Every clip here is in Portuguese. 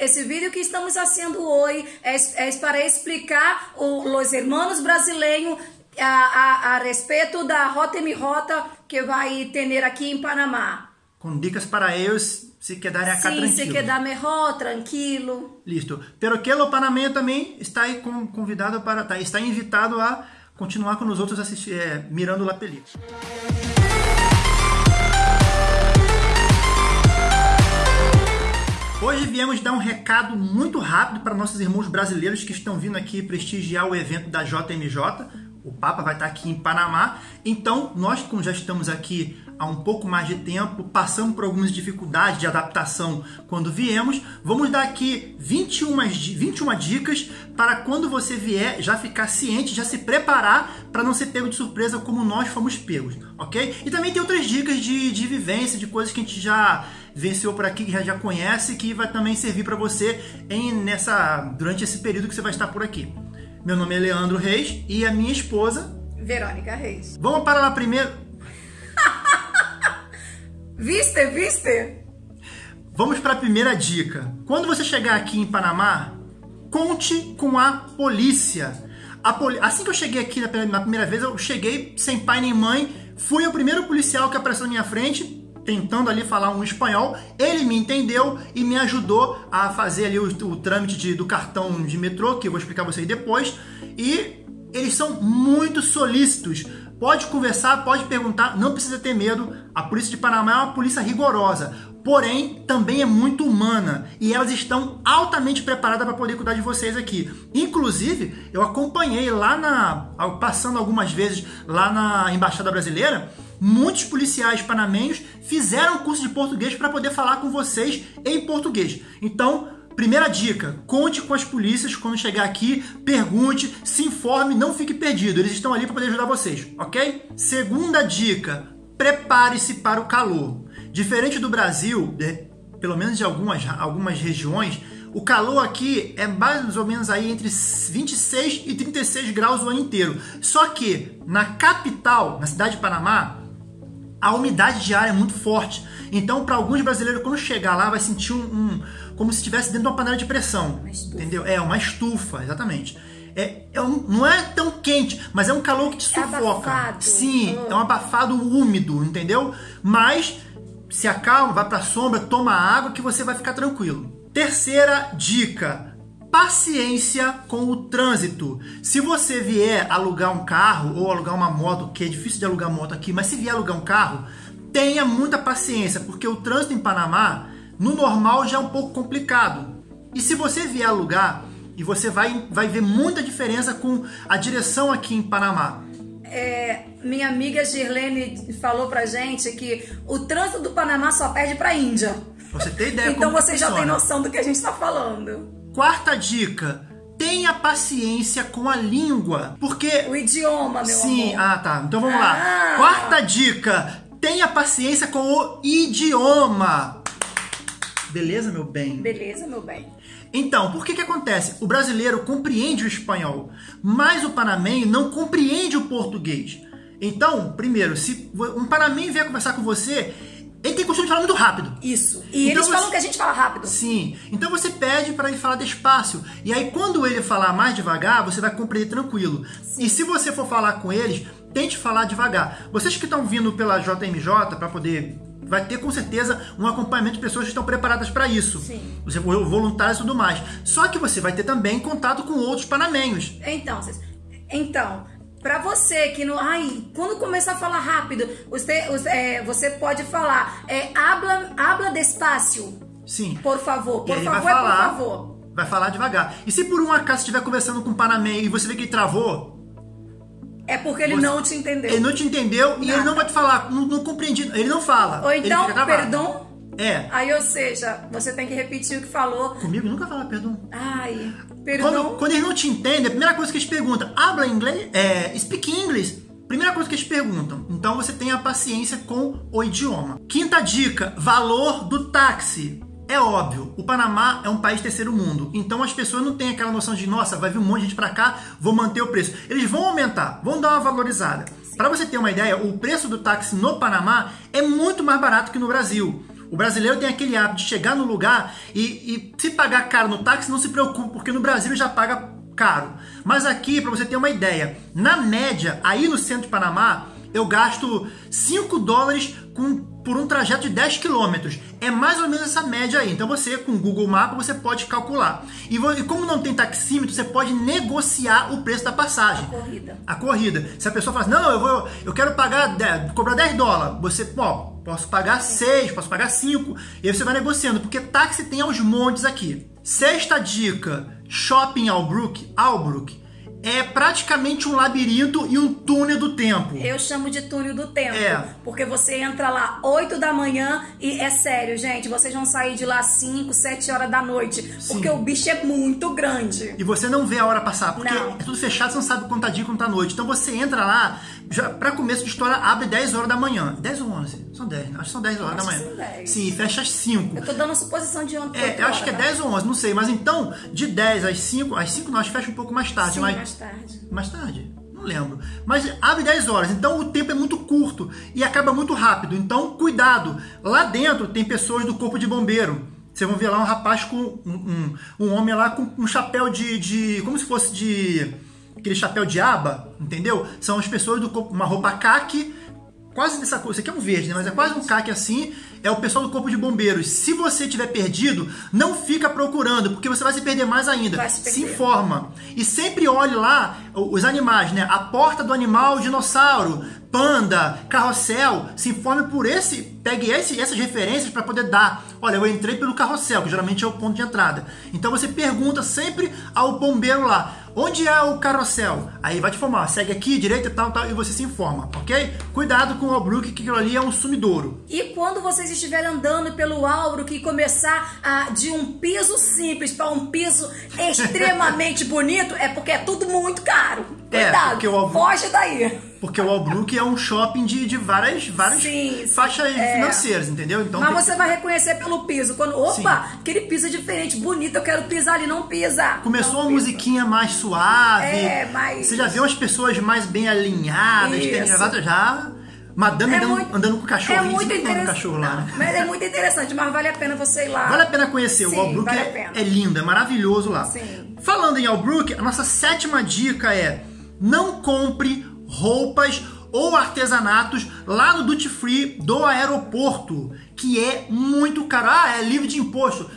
Esse vídeo que estamos fazendo hoje é, é para explicar os hermanos brasileiros a, a, a respeito da Rota Mi Rota que vai ter aqui em Panamá. Com dicas para eles se quedarem acá Sim, tranquilo. se quedar melhor, tranquilo. Listo. Pero que o panameño também está convidado para, tá, está invitado a continuar com os outros assisti- é, mirando a película. Hoje viemos dar um recado muito rápido para nossos irmãos brasileiros que estão vindo aqui prestigiar o evento da JMJ. O Papa vai estar aqui em Panamá. Então, nós, como já estamos aqui há um pouco mais de tempo, passamos por algumas dificuldades de adaptação quando viemos, vamos dar aqui 21, di- 21 dicas para quando você vier já ficar ciente, já se preparar para não ser pego de surpresa como nós fomos pegos, ok? E também tem outras dicas de, de vivência, de coisas que a gente já venceu por aqui, que já, já conhece, que vai também servir para você em, nessa, durante esse período que você vai estar por aqui. Meu nome é Leandro Reis e a minha esposa. Verônica Reis. Vamos para lá primeiro. Viste, viste? Vamos para a primeira dica. Quando você chegar aqui em Panamá, conte com a polícia. A poli- Assim que eu cheguei aqui na primeira- vez, eu cheguei sem pai nem mãe. Fui o primeiro policial que apareceu na minha frente, tentando ali falar um espanhol. Ele me entendeu e me ajudou a fazer ali o, o trâmite de- do cartão de metrô, que eu vou explicar vocês depois. E eles são muito solícitos. Pode conversar, pode perguntar, não precisa ter medo. A polícia de Panamá é uma polícia rigorosa, porém também é muito humana e elas estão altamente preparadas para poder cuidar de vocês aqui. Inclusive, eu acompanhei lá na, passando algumas vezes lá na embaixada brasileira, muitos policiais panamenhos fizeram curso de português para poder falar com vocês em português. Então Primeira dica: conte com as polícias quando chegar aqui, pergunte, se informe, não fique perdido. Eles estão ali para poder ajudar vocês, ok? Segunda dica: prepare-se para o calor. Diferente do Brasil, pelo menos de algumas, algumas regiões, o calor aqui é mais ou menos aí entre 26 e 36 graus o ano inteiro. Só que na capital, na cidade de Panamá, a umidade de ar é muito forte. Então, para alguns brasileiros, quando chegar lá, vai sentir um, um- como se estivesse dentro de uma panela de pressão. Entendeu? É, uma estufa, exatamente. É, é um- não é tão quente, mas é um calor que te É sufoca. abafado. Sim, Oh. é um abafado úmido, entendeu? Mas se acalma, vai pra sombra, toma água que você vai ficar tranquilo. Terceira dica: paciência com o trânsito. Se você vier alugar um carro ou alugar uma moto, que é difícil de alugar moto aqui, mas se vier alugar um carro, tenha muita paciência, porque o trânsito em Panamá, no normal, já é um pouco complicado. E se você vier alugar, e você vai, vai ver muita diferença com a direção aqui em Panamá. É, minha amiga Girlene falou pra gente que o trânsito do Panamá só perde pra Índia. Você tem ideia então você já tem funciona. noção do que a gente tá falando. Quarta dica: tenha paciência com a língua, porque O idioma, meu sim, amor. ah tá. Então vamos lá. Ah. Quarta dica: tenha paciência com o idioma. Beleza, meu bem? Beleza, meu bem. Então, por que que acontece? O brasileiro compreende o espanhol, mas o panamenho não compreende o português. Então, primeiro, se um panamenho vier conversar com você, ele tem costume de falar muito rápido. Isso. E Então eles você- falam que a gente fala rápido. Sim. Então você pede para ele falar despacio. E aí quando ele falar mais devagar, você vai compreender tranquilo. E se você for falar com eles, tente falar devagar. Vocês que estão vindo pela JMJ para poder vai ter com certeza um acompanhamento de pessoas que estão preparadas para isso. Sim. Você for voluntário e tudo mais. Só que você vai ter também contato com outros panamenhos. Então, então, pra você que não, ai, quando começar a falar rápido, você, é, você pode falar, é, habla, habla despacio, Sim. por favor, por favor, vai é por falar, favor. vai falar devagar. E se por um acaso estiver conversando com um panamenho e você vê que ele travou, É porque ele Você- não te entendeu. Ele não te entendeu e ele Nada. não vai te falar, não, não compreendi. Ele não fala. Ou então, perdão. É. Aí, ou seja, você tem que repetir o que falou. Comigo nunca fala perdão. Ai, perdão. Quando, quando eles não te entendem, a primeira coisa que eles perguntam, habla inglês? É, speak English? Primeira coisa que eles perguntam. Então você tenha paciência com o idioma. Quinta dica, valor do táxi. É óbvio, o Panamá é um país terceiro mundo, então as pessoas não têm aquela noção de, nossa, vai vir um monte de gente pra cá, vou manter o preço. Eles vão aumentar, vão dar uma valorizada. Para você ter uma ideia, o preço do táxi no Panamá é muito mais barato que no Brasil. O brasileiro tem aquele hábito de chegar no lugar e, e se pagar caro no táxi, não se preocupe, porque no Brasil já paga caro. Mas aqui, para você ter uma ideia, na média, aí no centro de Panamá, eu gasto 5 dólares com, por um trajeto de 10 quilômetros. É mais ou menos essa média aí. Então você, com o Google Maps, você pode calcular. E, e, como não tem taxímetro, você pode negociar o preço da passagem. A corrida. A corrida. Se a pessoa fala assim, não, eu, vou, eu quero pagar, 10, cobrar 10 dólares, você, ó, posso pagar 6, posso pagar 5. E aí você vai negociando, porque táxi tem aos montes aqui. Sexta dica, Shopping Albrook, Albrook é praticamente um labirinto e um túnel do tempo. Eu chamo de túnel do tempo. É. Porque você entra lá 8 da manhã e é sério, gente, vocês vão sair de lá 5, 7 horas da noite. Sim. Porque o bicho é muito grande. E você não vê a hora passar, porque Não. é tudo fechado, você não sabe quanto tá dia e quanto tá noite. Então você entra lá, já, pra começo de história, abre 10 horas da manhã. 10 ou 11? São 10, né? acho que são 10 horas Acho da manhã. são 10. Sim, fecha às 5. Eu tô dando a suposição de ontem. É, eu acho que é 10 ou 11, não sei. Mas então, de 10 às 5, às 5 não, acho que fecha um pouco mais tarde. Sim, mas mais tarde. mais tarde? Não lembro. Mas abre 10 horas, então o tempo é muito curto e acaba muito rápido. Então, cuidado. Lá dentro tem pessoas do corpo de bombeiro. Vocês vão ver lá um rapaz com um, um, um homem lá com um chapéu de, de. como se fosse de. Aquele chapéu de aba, entendeu? São as pessoas do corpo, uma roupa caque, quase dessa cor. Isso aqui é um verde, né? Mas é quase um caque assim. É o pessoal do corpo de bombeiros. Se você tiver perdido, não fica procurando, porque você vai se perder mais ainda. Se perder. informa. E sempre olhe lá os animais, né? A porta do animal, dinossauro, panda, carrossel. Se informe por esse, pegue esse, essas referências para poder dar. Olha, eu entrei pelo carrossel, que geralmente é o ponto de entrada. Então você pergunta sempre ao bombeiro lá. Onde é o carrossel? Aí vai te informar, segue aqui, direita e tal, tal, e você se informa, ok? Cuidado com o Albrook, que aquilo ali é um sumidouro. E quando vocês estiverem andando pelo Auro que começar a, de um piso simples para um piso extremamente bonito, é porque é tudo muito caro. É, Cuidado, porque o Auro- foge daí. Porque o Albrook é um shopping de, de várias, várias Sim, faixas é. financeiras, entendeu? Então Mas tem que- você vai reconhecer pelo piso. Quando, opa, Sim. aquele piso é diferente, bonito, eu quero pisar ali, não pisa. Começou Não uma pisa. musiquinha mais suave. É, mais- Você já viu as pessoas mais bem alinhadas, gravata já. Madame É andando, muito- andando com o cachorro. É muito com o interessante. cachorro lá, né? Mas é muito interessante, mas vale a pena você ir lá. Vale a pena conhecer. Sim, o Albrook vale é, é lindo, é maravilhoso lá. Sim. Falando em Albrook, a nossa sétima dica é: não compre roupas ou artesanatos lá no Duty Free do aeroporto, que é muito caro. Ah, é livre de imposto.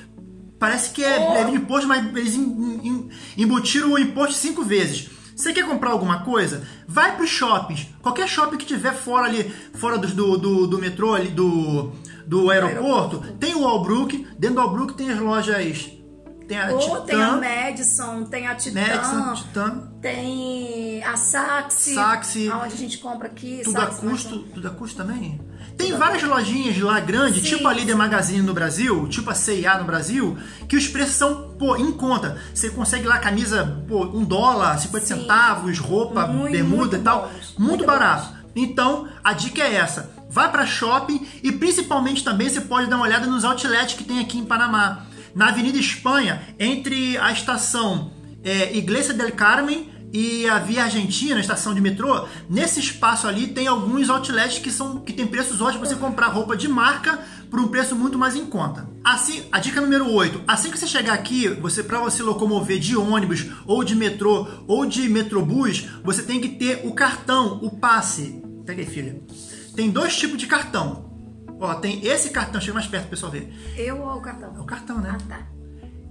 Parece que é Oh. livre de imposto, mas eles em- em- embutiram o imposto cinco vezes. Você quer comprar alguma coisa? Vai para os shoppings. Qualquer shopping que tiver fora ali, fora do, do, do, do metrô ali, do, do aeroporto, tem o Albrook. Dentro do Albrook tem as lojas. Tem a Ou tem a Madison, tem a Titan, Madison, Titan, tem a Saxi, Saxi. onde a gente compra aqui. tudo a Saxi, custo, tudo a custo também. Tem Tudo a várias lojinhas lá grandes, Sim. tipo a Líder Magazine no Brasil, tipo a C&A no Brasil, que os preços são, pô, em conta. Você consegue lá camisa, pô, um dólar, 50 Sim. centavos, roupa, Muito, bermuda muito e tal. bons, Muito, muito barato. Então, a dica é essa. Vai para shopping e principalmente também você pode dar uma olhada nos outlets que tem aqui em Panamá. Na Avenida Espanha, entre a estação é, Iglesia del Carmen e a Via Argentina, a estação de metrô, nesse espaço ali tem alguns outlets que são que tem preços ótimos para você comprar roupa de marca por um preço muito mais em conta. Assim, a dica número 8, assim que você chegar aqui, você para você locomover de ônibus ou de metrô ou de metrobus, você tem que ter o cartão, o passe. Pega aí, filha. Tem dois tipos de cartão. Ó, tem esse cartão, chega mais perto pessoal ver. Eu ou o cartão? É o cartão, né? Ah, tá.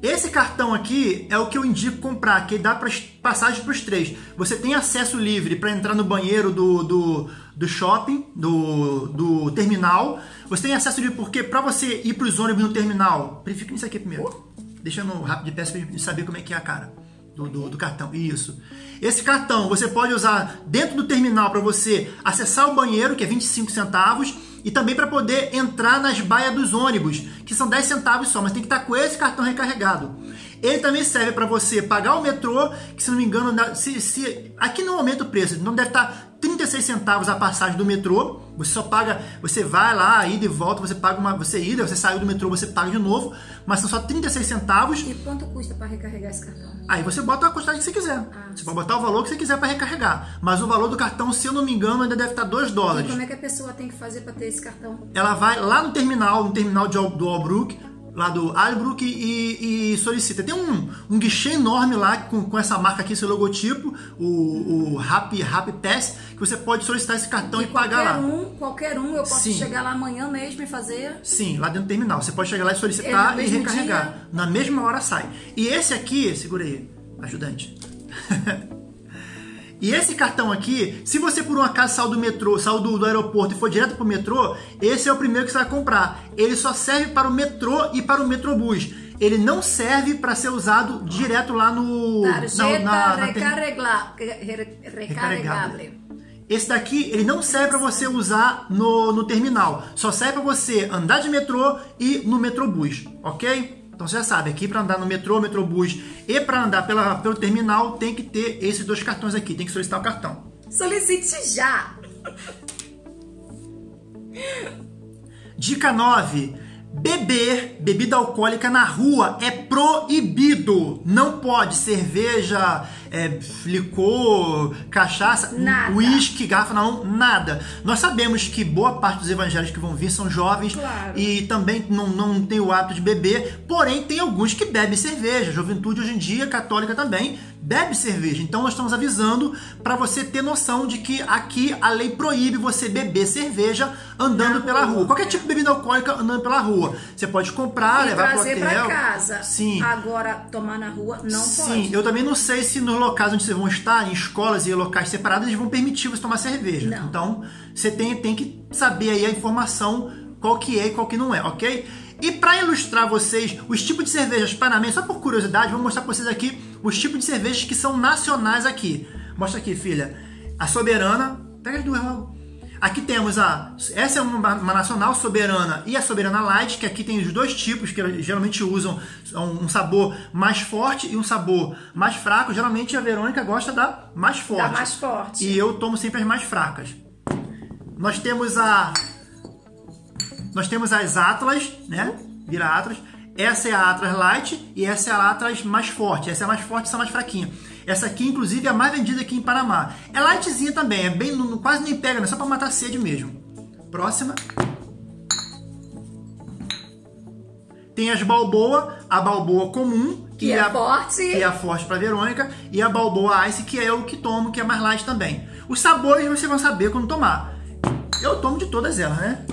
Esse cartão aqui é o que eu indico comprar, que dá para passagem para os três. Você tem acesso livre para entrar no banheiro do, do, do shopping, do, do terminal. Você tem acesso livre porque para você ir para os ônibus no terminal, verifica nisso aqui primeiro. Deixa no rápido de peça para saber como é que é a cara do, do, do cartão. Isso. Esse cartão você pode usar dentro do terminal para você acessar o banheiro, que é 25 centavos, e também para poder entrar nas baias dos ônibus, que são 10 centavos só, mas tem que estar com esse cartão recarregado. Ele também serve para você pagar o metrô, que se não me engano, se, se- aqui não aumenta o preço, não deve estar 36 centavos a passagem do metrô. Você só paga, você vai lá, ida e volta, você paga uma, você ida, você saiu do metrô, você paga de novo, mas são só 36 centavos. E quanto custa para recarregar esse cartão? Aí você bota a quantidade que você quiser. você pode botar o valor que você quiser para recarregar. Mas o valor do cartão, se eu não me engano, ainda deve estar 2 E dólares. como é que a pessoa tem que fazer para ter esse cartão? Ela vai lá no terminal, no terminal de, do Albrook, lá do Albrook e, e solicita. Tem um, um guichê enorme lá com, com essa marca aqui, esse logotipo, o, o Happy, Happy Pass, que você pode solicitar esse cartão e, pagar qualquer lá. um, qualquer um, eu posso Sim. chegar lá amanhã mesmo e fazer. Sim, lá dentro do terminal. Você pode chegar lá e É solicitar no e recarregar. dia? Na mesma hora sai. E esse aqui, segura aí, ajudante. e esse cartão aqui, se você por um acaso saiu do metrô, saiu do, do aeroporto e for direto pro metrô, esse é o primeiro que você vai comprar. Ele só serve para o metrô e para o metrobus. Ele não serve para ser usado direto lá no. Tarjeta recarregla- re- recarregável. Esse daqui, ele não serve para você usar no, no terminal. Só serve para você andar de metrô e no metrobus, ok? Então você já sabe, aqui para andar no metrô, metrobus e para andar pela, pelo terminal tem que ter esses dois cartões aqui, tem que solicitar o cartão. Solicite já! Dica 9. Beber bebida alcoólica na rua é proibido. Não pode cerveja, é, licor, cachaça, Nada. uísque, garrafa na mão, nada. Nós sabemos que boa parte dos evangélicos que vão vir são jovens Claro. e também não, não tem o hábito de beber, porém tem alguns que bebem cerveja. Juventude hoje em dia, católica também, bebe cerveja. Então nós estamos avisando para você ter noção de que aqui a lei proíbe você beber cerveja andando Na pela rua. rua. Qualquer tipo de bebida alcoólica andando pela rua. Você pode comprar, e levar pro hotel. pra casa. Sim. Agora, tomar na rua não Sim, pode. eu também não sei se nos locais onde vocês vão estar, em escolas e locais separados, eles vão permitir você tomar cerveja. Não. Então, você tem, tem que saber aí a informação, qual que é e qual que não é, ok? E para ilustrar vocês os tipos de cervejas panamenhas, só por curiosidade, vou mostrar para vocês aqui os tipos de cervejas que são nacionais aqui. Mostra aqui, filha. A Soberana, pega as duas logo. Aqui temos a. Essa é uma, uma nacional soberana e a soberana light, que aqui tem os dois tipos que geralmente usam um, um sabor mais forte e um sabor mais fraco. Geralmente a Verônica gosta da mais forte. mais forte. E eu tomo sempre as mais fracas. Nós temos a. Nós temos as Atlas, né? Vira Atlas. Essa é a Atlas Light e essa é a Atlas mais forte. Essa é a mais forte, essa é a mais fraquinha. Essa aqui, inclusive, é a mais vendida aqui em Panamá. É lightzinha também, é bem, não- quase nem pega, né? Só pra matar a sede mesmo. Próxima. Tem as Balboa, a Balboa comum, que, Que é a, forte. que é a forte pra Verônica, e a Balboa Ice, que é o que tomo, que é mais light também. Os sabores vocês vão saber quando tomar. Eu tomo de todas elas, né?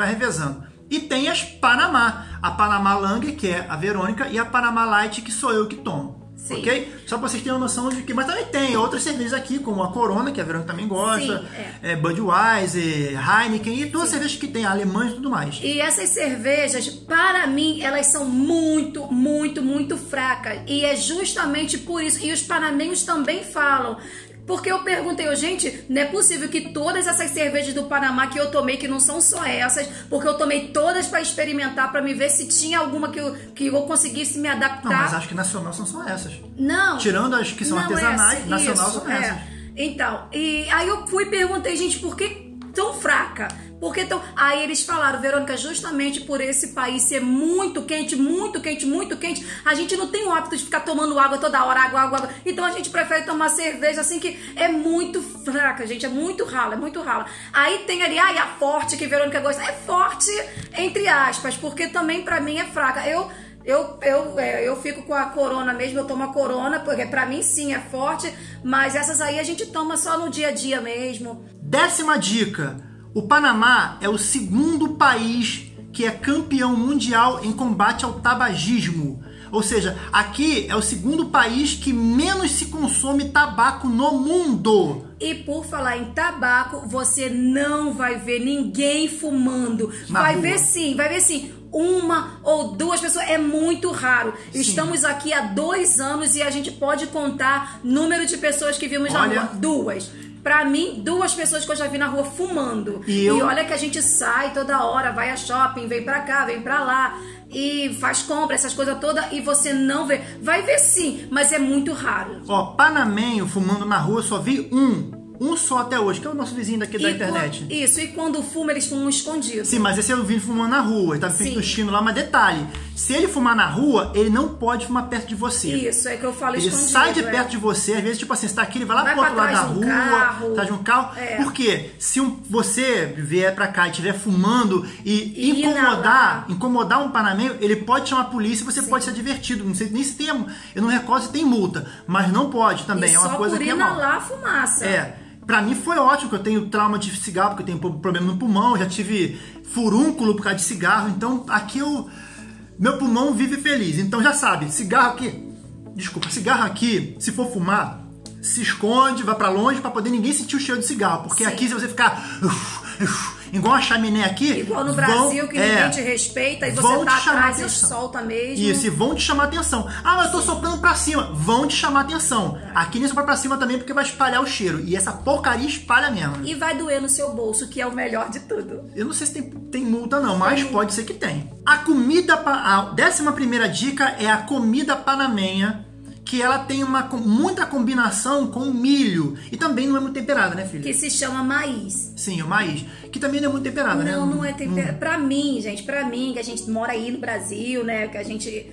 Vai revezando. E tem as Panamá. A Panamá Lang, que é a Verônica, e a Panamá Light, que sou eu que tomo. Sim. Ok? Só pra vocês terem uma noção de que. Mas também tem outras cervejas aqui, como a Corona, que a Verônica também gosta, Sim, é. Budweiser, Heineken, e todas as cervejas que tem, alemães e tudo mais. E essas cervejas, para mim, elas são muito, muito, muito fracas. E é justamente por isso. E os panamenhos também falam. Porque eu perguntei, gente, não é possível que todas essas cervejas do Panamá que eu tomei, que não são só essas, porque eu tomei todas para experimentar, para me ver se tinha alguma que eu, que eu conseguisse me Não, mas adaptar. acho que nacional são só essas. Não. Tirando as que são Não, artesanais, essa, nacional isso, são é. essas. Então, e aí eu fui e perguntei, gente, por que tão fraca? Por que tão... Aí eles falaram, Verônica, justamente por esse país ser muito quente, muito quente, muito quente, a gente não tem o hábito de ficar tomando água toda hora, água, água, água. Então a gente prefere tomar cerveja assim que é muito fraca, gente, é muito rala, é muito rala. Aí tem ali, ai, a forte que Verônica gosta. É forte, entre aspas, porque também pra mim é fraca. Eu eu, eu, é, eu fico com a corona mesmo, eu tomo a corona, porque pra mim sim é forte, mas essas aí a gente toma só no dia a dia mesmo. Décima dica: o Panamá é o segundo país que é campeão mundial em combate ao tabagismo. Ou seja, aqui é o segundo país que menos se consome tabaco no mundo. E por falar em tabaco, você não vai ver ninguém fumando. Na vai rua. ver sim, vai ver sim. Uma ou duas pessoas, é muito raro. Estamos aqui há dois anos e a gente pode contar número de pessoas que vimos na Olha. rua. Duas. Pra mim, duas pessoas que eu já vi na rua fumando. E eu- olha que a gente sai toda hora, vai a shopping, vem pra cá, vem pra lá. E faz compra, essas coisas todas, e você não vê. Vai ver sim, mas é muito raro. Ó, panamenho fumando na rua, só vi um. Um só até hoje, que é o nosso vizinho daqui da E internet. Isso, e quando fuma, eles fumam escondido. Sim, mas esse eu vi fumando na rua, ele tava feito chino lá, mas detalhe, Se ele fumar na rua, ele não pode fumar perto de você. Isso, é que eu falo Ele sai de é. perto de você, às vezes, tipo assim, você tá aqui, ele vai lá Vai pro outro lado da um rua, carro. atrás de um carro. É. Porque se um- você vier pra cá e estiver fumando e, E incomodar, incomodar um panameio, ele pode chamar a polícia e você pode ser divertido. Não sei nem se tem, eu não recordo se tem multa, mas não pode também. E é uma só coisa por que é mal. inalar a fumaça. É. Pra mim foi ótimo, que eu tenho trauma de cigarro, porque eu tenho problema no pulmão, já tive furúnculo por causa de cigarro, então aqui eu. Meu pulmão vive feliz. Então já sabe, cigarro aqui. Desculpa, cigarro aqui, se for fumar, se esconde, vai pra longe pra poder ninguém sentir o cheiro de cigarro. Porque Sim. aqui, se você ficar. uf, uf, igual uma chaminé aqui. Igual no vão- Brasil, que é, ninguém te respeita e você tá atrás e solta mesmo. Isso, e vão te chamar atenção. Ah, mas eu tô soprando pra cima. Vão te chamar atenção. Aqui nem soprar pra cima também, porque vai espalhar o cheiro. E essa porcaria espalha mesmo. E vai doer no seu bolso, que é o melhor de tudo. Eu não sei se tem, tem multa não, mas pode ser que tem. A comida, a décima primeira dica é a comida panamenha, que ela tem uma muita combinação com milho e também não é muito temperada, né, filha? Que se chama maíz. Sim, o maíz, que também não é muito temperada, né? Não, não é temperado. Pra mim, gente, pra mim, que a gente mora aí no Brasil, né? Que a gente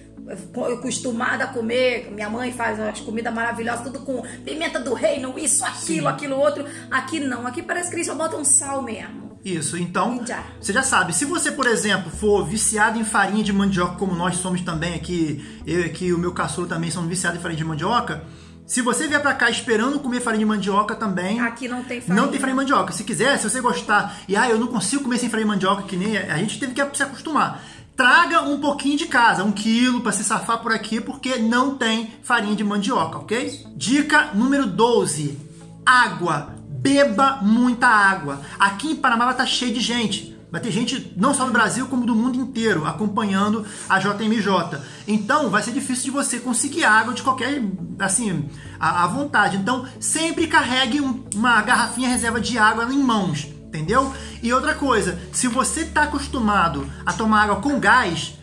acostumada a comer, minha mãe faz umas comidas maravilhosas, tudo com pimenta do reino, isso, aquilo, Sim. aquilo, outro. Aqui não, aqui parece que eles só botam sal mesmo. Isso, então Já. você já sabe. Se você, por exemplo, for viciado em farinha de mandioca, como nós somos também aqui, eu e aqui o meu caçula também somos viciados em farinha de mandioca. Se você vier pra cá esperando comer farinha de mandioca também. Aqui não tem farinha. Não tem farinha de mandioca. Se quiser, se você gostar e ah, eu não consigo comer sem farinha de mandioca, que nem a gente teve que se acostumar. Traga um pouquinho de casa, um quilo, pra se safar por aqui, porque não tem farinha de mandioca, ok? Dica número 12: água. Beba muita água. Aqui em Panamá estar cheio de gente. Vai ter gente não só do Brasil, como do mundo inteiro acompanhando a JMJ. Então vai ser difícil de você conseguir água de qualquer, assim, à, vontade. Então sempre carregue um- uma garrafinha reserva de água em mãos, entendeu? E outra coisa, se você está acostumado a tomar água com gás,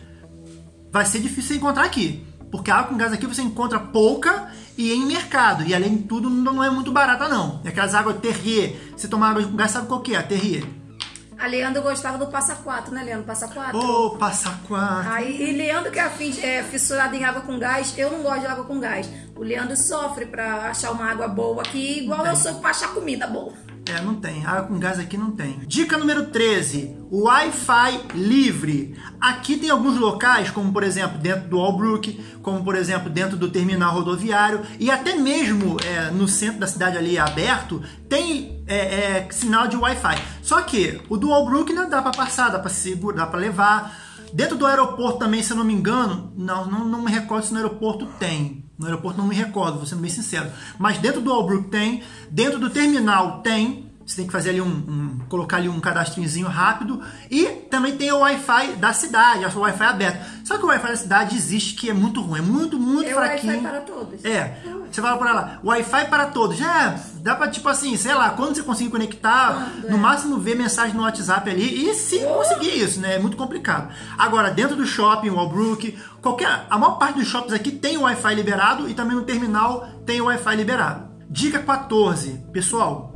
vai ser difícil você encontrar aqui. Porque a água com gás aqui você encontra pouca e em mercado. E além de tudo, não é muito barata, não. É aquelas águas Terrier. Você tomar água com gás, sabe qual que é? A Terrier. A Leandro gostava do Passa Quatro, né, Leandro? Passa Quatro. Ô, passa quatro. Aí, e Leandro, que é, afim, é fissurado em água com gás, eu não gosto de água com gás. O Leandro sofre pra achar uma água boa aqui, igual eu sou pra achar comida boa. É, não tem. Água com gás aqui não tem. Dica número 13. Wi-Fi livre. Aqui tem alguns locais, como por exemplo dentro do Albrook, como por exemplo dentro do terminal rodoviário e até mesmo é, no centro da cidade ali aberto, tem é, é, sinal de Wi-Fi. Só que o do Albrook não dá para passar, dá para segurar, dá para levar. Dentro do aeroporto também, se eu não me engano, não, não, não me recordo se no aeroporto tem. No aeroporto não me recordo, vou sendo bem sincero. Mas dentro do Albrook tem, dentro do terminal tem. Você tem que fazer ali um, um- colocar ali um cadastrozinho rápido. E também tem o Wi-Fi da cidade, o Wi-Fi aberto. Só que o Wi-Fi da cidade existe que é muito ruim, é muito, muito É fraquinho. Wi-Fi para todos. É. Você fala pra lá, Wi-Fi para todos. Já dá pra, tipo assim, sei lá, quando você conseguir conectar, Quando, no é. máximo ver mensagem no WhatsApp ali. E se conseguir isso, né? É muito complicado. Agora, dentro do shopping, Walbrook, qualquer. A maior parte dos shoppings aqui tem o Wi-Fi liberado e também no terminal tem o Wi-Fi liberado. Dica 14. Pessoal,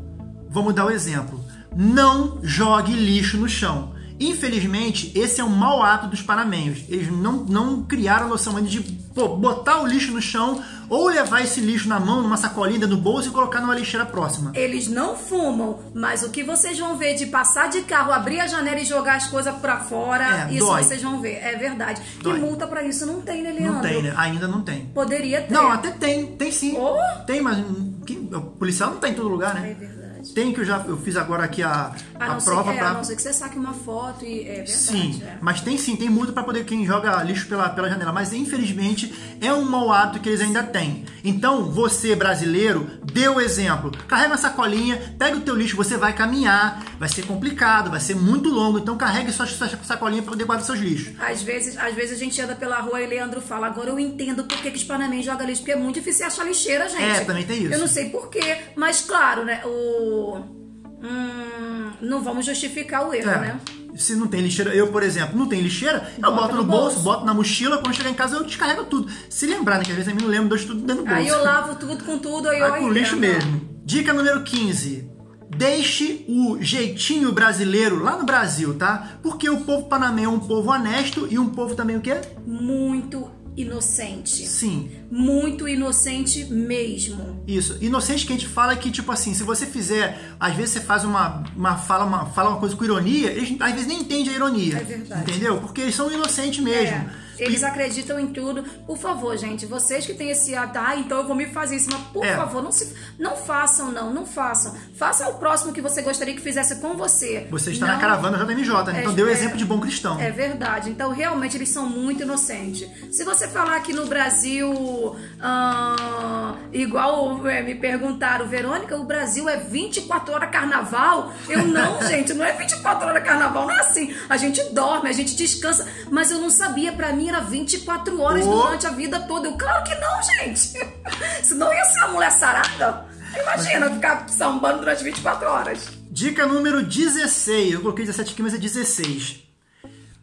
vamos dar o exemplo. Não jogue lixo no chão. Infelizmente, esse é um mau hábito dos panamenhos. Eles não, não criaram a noção ainda de pô, botar o lixo no chão ou levar esse lixo na mão, numa sacolinha no bolso e colocar numa lixeira próxima. Eles não fumam, mas o que vocês vão ver de passar de carro, abrir a janela e jogar as coisas pra fora, É, isso dói. vocês vão ver. É verdade. Dói. E multa pra isso não tem, né, Leandro? Não tem, né? Ainda não tem. Poderia ter. Não, até tem, tem sim. Oh! Tem, mas hum, que- o policial não tá em todo lugar, É né? verdade. Tem que eu já eu fiz agora aqui a, A a prova é, pra. a não ser que você saque uma foto e é verdade. Sim, é. mas tem sim, tem multa para poder quem joga lixo pela, pela janela. Mas infelizmente é um mau hábito que eles ainda têm. Então, você brasileiro, dê o exemplo. Carrega uma sacolinha, pega o teu lixo, você vai caminhar, vai ser complicado, vai ser muito longo. Então carregue sua, sua sacolinha para poder guardar seus lixos. Às vezes, às vezes a gente anda pela rua e Leandro fala, agora eu entendo por que, que os panamenhos jogam lixo, porque é muito difícil achar lixeira, gente. É, também tem isso. Eu não sei porquê, mas claro, né, o... Hum, não vamos justificar o erro, É. né? Se não tem lixeira, eu, por exemplo, não tem lixeira, eu Bota boto no no bolso, bolso. boto na mochila, quando chegar em casa eu descarrego tudo. Se lembrar, né? Que às vezes a mim não lembro, deixo tudo dentro do bolso. Aí eu lavo tudo com tudo, aí Vai eu com lixo mesmo. Dica número 15. deixe o jeitinho brasileiro lá no Brasil, tá? Porque o povo panamenho é um povo honesto e um povo também o quê? Muito inocente. Sim. Muito inocente mesmo. Isso. Inocente que a gente fala que, tipo assim, se você fizer, às vezes você faz uma, uma fala, uma, fala uma coisa com ironia, eles às vezes nem entendem a ironia. É verdade. Entendeu? Porque eles são inocentes mesmo. É. Eles acreditam em tudo. Por favor, gente, vocês que têm esse hábito, ah, então eu vou me fazer isso, mas por É. favor, não, se, não façam, não, não façam. Faça o próximo que você gostaria que fizesse com você. Você está Não- na caravana JMJ, né? Então É, deu é. exemplo de bom cristão. É verdade. Então, realmente, eles são muito inocentes. Se você falar que no Brasil, ah, igual é, me perguntaram, Verônica, o Brasil é 24 horas carnaval? Eu não, gente, não é 24 horas carnaval, não é assim. A gente dorme, a gente descansa, mas eu não sabia, pra mim era 24 horas Ô. durante a vida toda. Eu, claro que não, gente. Senão ia ser uma mulher sarada. Imagina ficar sambando durante 24 horas. Dica número 16. Eu coloquei 17 aqui, mas é 16.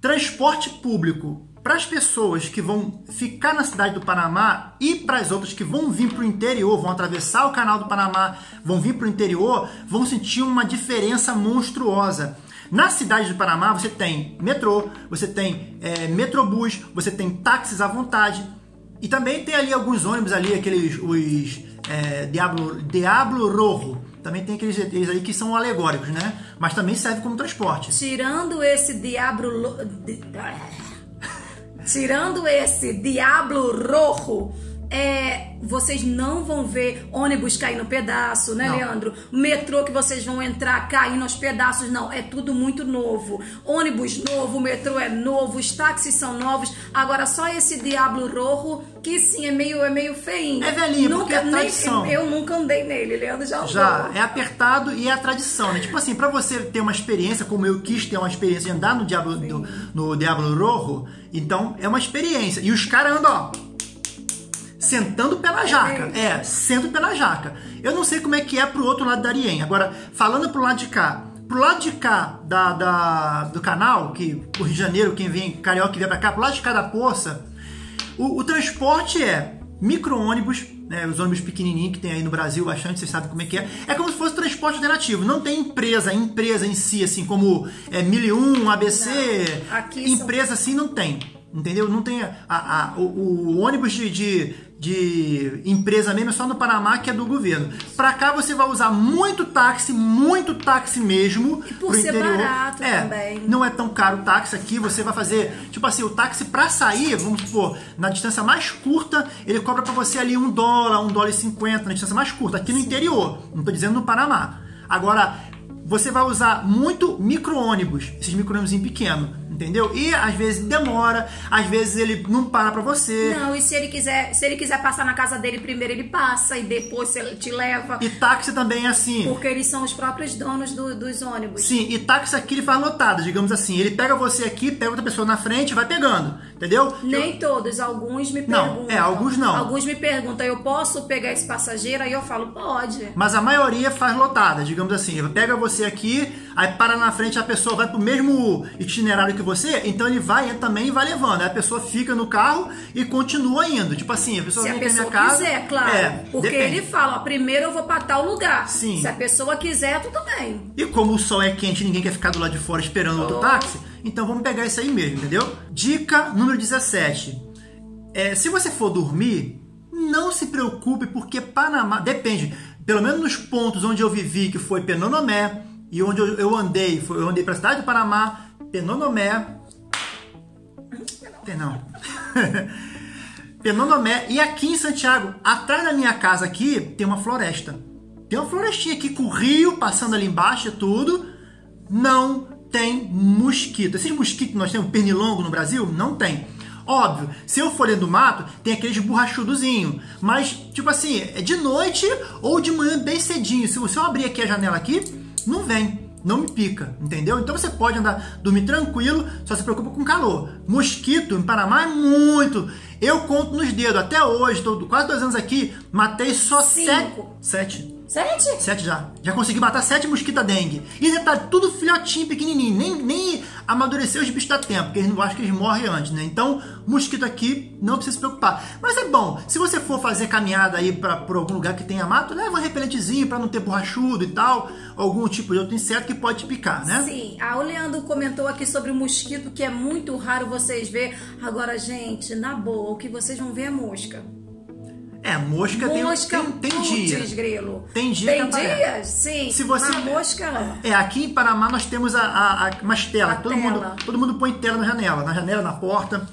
Transporte público. Para as pessoas que vão ficar na cidade do Panamá e para as outras que vão vir para o interior, vão atravessar o canal do Panamá, vão vir para o interior, vão sentir uma diferença monstruosa. Na cidade do Panamá você tem metrô, você tem é, metrobus, você tem táxis à vontade e também tem ali alguns ônibus ali, aqueles os é, Diablo, Diablo Rojo. Também tem aqueles, aqueles aí que são alegóricos, né? Mas também serve como transporte. Tirando esse diablo. lo- di- Tirando esse diablo rojo, é, vocês não vão ver ônibus cair no pedaço, né, Não. Leandro? Metrô que vocês vão entrar caindo aos pedaços, não. É tudo muito novo. Ônibus novo, metrô é novo, os táxis são novos. Agora só esse diablo rojo, que sim, é meio, é meio feinho. É velhinho, nunca, porque é nem- tradição. Eu nunca andei nele, Leandro já andou. Já é apertado e é a tradição, né? Tipo assim, pra você ter uma experiência, como eu quis ter uma experiência de andar no Diablo, no, no Diablo Rojo, então é uma experiência. E os caras andam, ó, sentando pé na jaca. É, pé na jaca. Eu não sei como é que é pro outro lado da Arien. Agora, falando pro lado de cá, pro lado de cá da, da- do canal, que o Rio de Janeiro, quem vem, carioca que vem pra cá, pro lado de cá da poça, o, o transporte é micro-ônibus, né, os ônibus pequenininhos que tem aí no Brasil bastante, vocês sabem como é que é. É como se fosse transporte alternativo, não tem empresa, empresa em si, assim como é, 1001, ABC, aqui são- empresa assim não tem, entendeu? Não tem a, a- o, o ônibus de, de, de empresa mesmo é só no Panamá que é do governo. Pra cá você vai usar muito táxi, muito táxi mesmo. E por ser interior. barato é, também. não é tão caro o táxi aqui, você vai fazer, tipo assim, o táxi pra sair, vamos supor, na distância mais curta, ele cobra pra você ali um dólar, um dólar e cinquenta, na distância mais curta, aqui no interior, não tô dizendo no Panamá. Agora, você vai usar muito micro-ônibus, esses micro-ônibus pequenos, entendeu? E às vezes demora, às vezes ele não para pra você. Não, e se ele quiser, se ele quiser passar na casa dele primeiro, ele passa e depois ele te leva. E táxi também é assim. Porque eles são os próprios donos do- dos ônibus. Sim, e táxi aqui ele faz lotada, digamos assim. Ele pega você aqui, pega outra pessoa na frente e vai pegando, entendeu? Nem todos, alguns me Não, perguntam. é, alguns não. Alguns me perguntam, eu posso pegar esse passageiro? Aí eu falo, pode. Mas a maioria faz lotada, digamos assim. Ele pega você aqui, aí para na frente, a pessoa vai pro mesmo itinerário que você, então ele vai também e vai levando. Aí a pessoa fica no carro e continua indo. Tipo assim, a pessoa Se a vem na pessoa minha casa. quiser, claro. É, porque depende. ele fala, ó, primeiro eu vou pra tal lugar. Sim. Se a pessoa quiser, tudo bem. E como o sol é quente e ninguém quer ficar do lado de fora esperando outro Oh. táxi, então vamos pegar isso aí mesmo, entendeu? Dica número 17. É, se você for dormir, não se preocupe, porque Panamá. Depende. Pelo menos nos pontos onde eu vivi, que foi Penonomé, e onde eu, andei, foi, eu andei pra cidade do Panamá, Penonomé. Não. Penonomé. E aqui em Santiago, atrás da minha casa aqui, tem uma floresta. Tem uma florestinha aqui com o rio passando ali embaixo e tudo. Não tem mosquito. Esses mosquitos que nós temos, pernilongo no Brasil, não tem. Óbvio, se eu for dentro do mato, tem aqueles borrachudozinho. Mas, tipo assim, é de noite ou de manhã bem cedinho. Se você abrir aqui a janela aqui, não vem. Não me pica, entendeu? Então você pode andar, dormir tranquilo, só se preocupa com calor. Mosquito em Panamá é muito. Eu conto nos dedos, até hoje, tô quase dois anos aqui, matei só Cinco. sete. Sete. Sete? Sete já. Já consegui matar sete mosquitos dengue. E detalhe, tudo filhotinho, pequenininho. Nem, nem amadureceu os bichos da tempo, porque eles não acham que eles morrem antes, né? Então, mosquito aqui, não precisa se preocupar. Mas é bom, se você for fazer caminhada aí pra, por algum lugar que tenha mato, leva um repelentezinho pra não ter borrachudo e tal. Algum tipo de outro inseto que pode te picar, né? Sim. Ah, o Leandro comentou aqui sobre o mosquito, que é muito raro vocês ver. Agora, gente, na boa, o que vocês vão ver é mosca. É, mosca, Mosca, tem, tem, tem dia. grilo. Tem dia Tem dias? Sim. Se você- A mosca... É, aqui em Panamá nós temos a, a, a- umas telas. Todo, tela. Mundo, todo mundo põe tela na janela, na janela, na porta.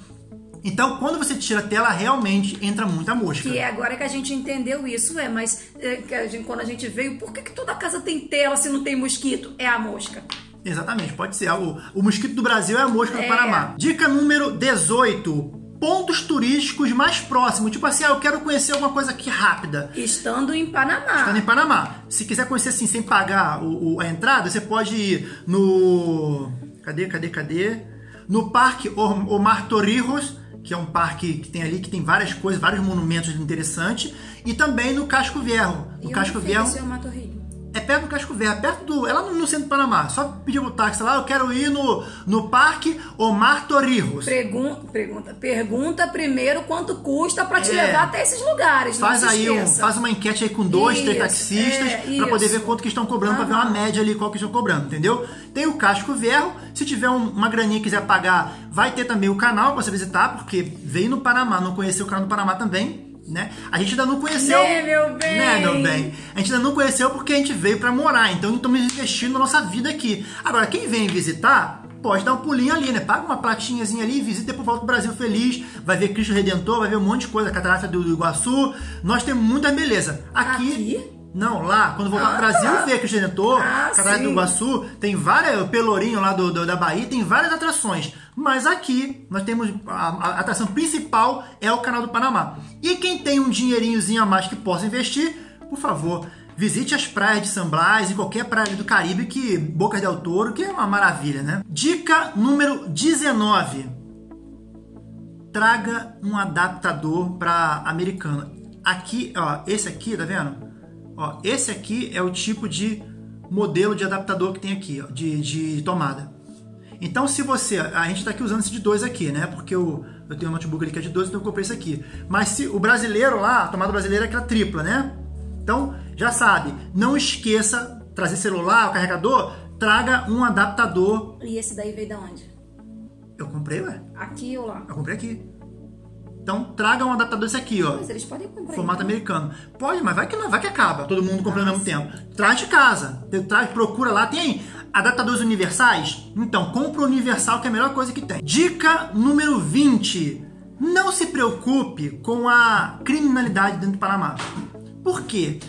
Então, quando você tira a tela, realmente entra muita mosca. Que é agora que a gente entendeu isso, é, mas é, a gente- quando a gente veio, por que, que toda casa tem tela se não tem mosquito? É a mosca. Exatamente, pode ser. O, o mosquito do Brasil é a mosca do É. Panamá. Dica número 18. Pontos turísticos mais próximos. Tipo assim, ah, eu quero conhecer alguma coisa aqui rápida. Estando em Panamá. Estando em Panamá. Se quiser conhecer assim, sem pagar o, o- a entrada, você pode ir no. Cadê, cadê, cadê? No Parque Om- Omar Torrijos, que é um parque que tem ali, que tem várias coisas, vários monumentos interessantes. E também no Casco Viejo. No E Casco o perto do Casco Verde, perto do. É lá no, centro do Panamá. Só pedir o táxi lá, eu quero ir no, no Parque Omar Torrijos. Pergunta, pergunta, pergunta primeiro quanto custa pra te É. levar até esses lugares. Faz aí um, faz uma enquete aí com dois, três Isso, taxistas, é, pra poder ver quanto que estão cobrando, pra ver uma média ali, qual que estão cobrando, entendeu? Tem o Casco Verde, se tiver um- uma graninha que quiser pagar, vai ter também o canal pra você visitar, porque veio no Panamá, não conheceu o canal do Panamá também. Né? A gente ainda não conheceu. Né, meu bem? Né, meu bem? A gente ainda não conheceu porque a gente veio pra morar, então estamos investindo na nossa vida aqui. Agora, quem vem visitar, pode dar um pulinho ali, né? Paga uma platinhazinha ali, visita e depois volta pro Brasil feliz. Vai ver Cristo Redentor, vai ver um monte de coisa, a Catarata do, do Iguaçu. Nós temos muita beleza. Aqui. Aqui? Não, lá, quando voltar Ah, pro Brasil, tá. ver Cristo Redentor, Ah, Catarata do. Iguaçu, tem várias, o Pelourinho lá do, do- da Bahia, tem várias atrações. Mas aqui, nós temos, a, a atração principal é o Canal do Panamá. E quem tem um dinheirinhozinho a mais que possa investir, por favor, visite as praias de San Blas e qualquer praia do Caribe, que Bocas del Toro, que é uma maravilha, né? Dica número 19 traga um adaptador para americano. Aqui, ó, esse aqui, tá vendo? Ó, esse aqui é o tipo de modelo de adaptador que tem aqui, ó, de, de tomada. Então, se você. A gente tá aqui usando esse de dois aqui, né? Porque eu, eu tenho um notebook ali que é de dois, então eu comprei esse aqui. Mas se o brasileiro lá, a tomada brasileira é aquela tripla, né? Então, já sabe, não esqueça trazer celular, o carregador, traga um adaptador. E esse daí veio da onde? Eu comprei, ué. Aqui ou lá? Eu comprei aqui. Então traga um adaptador desse aqui, ó. Mas eles podem comprar. Formato então. americano. Pode, mas vai que não, vai que acaba. Todo mundo comprando ao Ah, mesmo tempo. Traz de casa. Traz, procura lá. Tem adaptadores universais? Então, compra o universal que é a melhor coisa que tem. Dica número 20. Não se preocupe com a criminalidade dentro do Panamá. Por quê?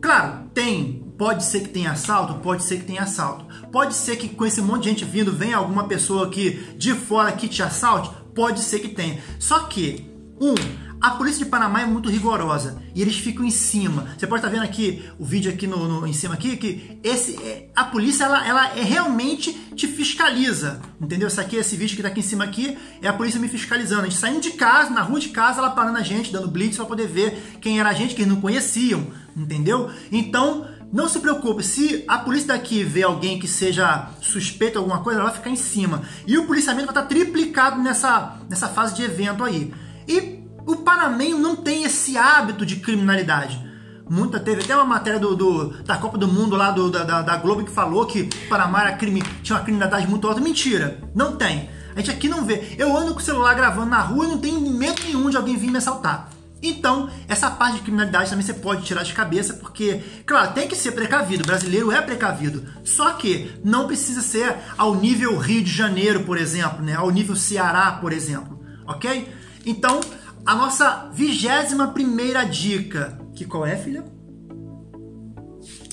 Claro, tem. Pode ser que tenha assalto, pode ser que tenha assalto. Pode ser que com esse monte de gente vindo, venha alguma pessoa aqui de fora que te assalte. Pode ser que tenha. Só que, um, a polícia de Panamá é muito rigorosa e eles ficam em cima. Você pode estar vendo aqui o vídeo aqui no, no- em cima aqui que esse é- a polícia ela, ela é realmente te fiscaliza, entendeu? Isso aqui esse vídeo que está aqui em cima aqui é a polícia me fiscalizando. A gente saindo de casa, na rua de casa, ela parando a gente, dando blitz para poder ver quem era a gente que eles não conheciam, entendeu? Então não se preocupe, se a polícia daqui vê alguém que seja suspeito de alguma coisa, ela vai ficar em cima. E o policiamento vai estar triplicado nessa, nessa fase de evento aí. E o panamenho não tem esse hábito de criminalidade. Muita, teve até uma matéria do, do- da Copa do Mundo lá do- da, da- Globo que falou que Panamá era crime, tinha uma criminalidade muito alta. Mentira, não tem. A gente aqui não vê. Eu ando com o celular gravando na rua e não tenho medo nenhum de alguém vir me assaltar. Então, essa parte de criminalidade também você pode tirar de cabeça, porque, claro, tem que ser precavido, o brasileiro é precavido. Só que não precisa ser ao nível Rio de Janeiro, por exemplo, né? ao nível Ceará, por exemplo, ok? Então, a nossa vigésima primeira dica, que qual é, filha?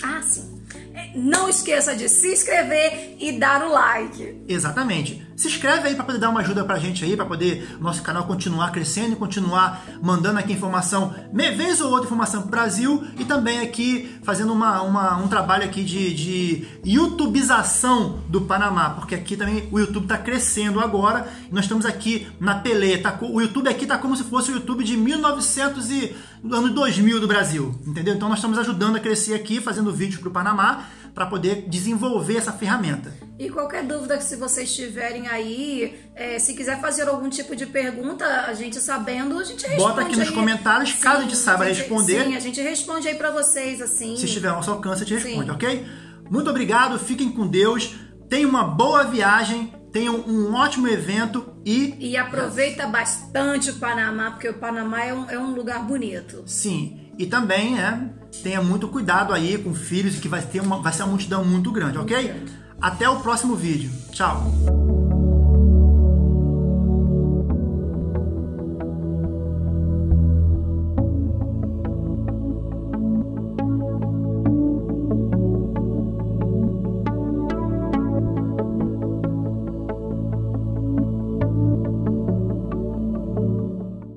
Ah, sim. É, Não esqueça de se inscrever e dar o like. Exatamente. Se inscreve aí para poder dar uma ajuda pra gente aí, para poder nosso canal continuar crescendo e continuar mandando aqui informação, vez ou outra informação pro Brasil e também aqui fazendo uma, uma um trabalho aqui de, de youtubização do Panamá, porque aqui também o YouTube está crescendo agora. Nós estamos aqui na peleia. Tá, o YouTube aqui tá como se fosse o YouTube de 1900 e ano 2000 do Brasil, entendeu? Então nós estamos ajudando a crescer aqui, fazendo vídeos para o Panamá para poder desenvolver essa ferramenta. E qualquer dúvida que se vocês tiverem aí, é, se quiser fazer algum tipo de pergunta, a gente sabendo, a gente responde. Bota aqui nos aí. comentários, sim, caso a gente saiba a gente, responder. Sim, a gente responde aí para vocês, assim. Se estiver ao nosso alcance, a gente responde, Sim. ok? Muito obrigado, fiquem com Deus, tenham uma boa viagem, tenham um ótimo evento e. E aproveita bastante o Panamá, porque o Panamá é um, é um lugar bonito. Sim, e também, né, tenha muito cuidado aí com filhos, que vai, ter uma, vai ser uma multidão muito grande, ok? Até o próximo vídeo. Tchau!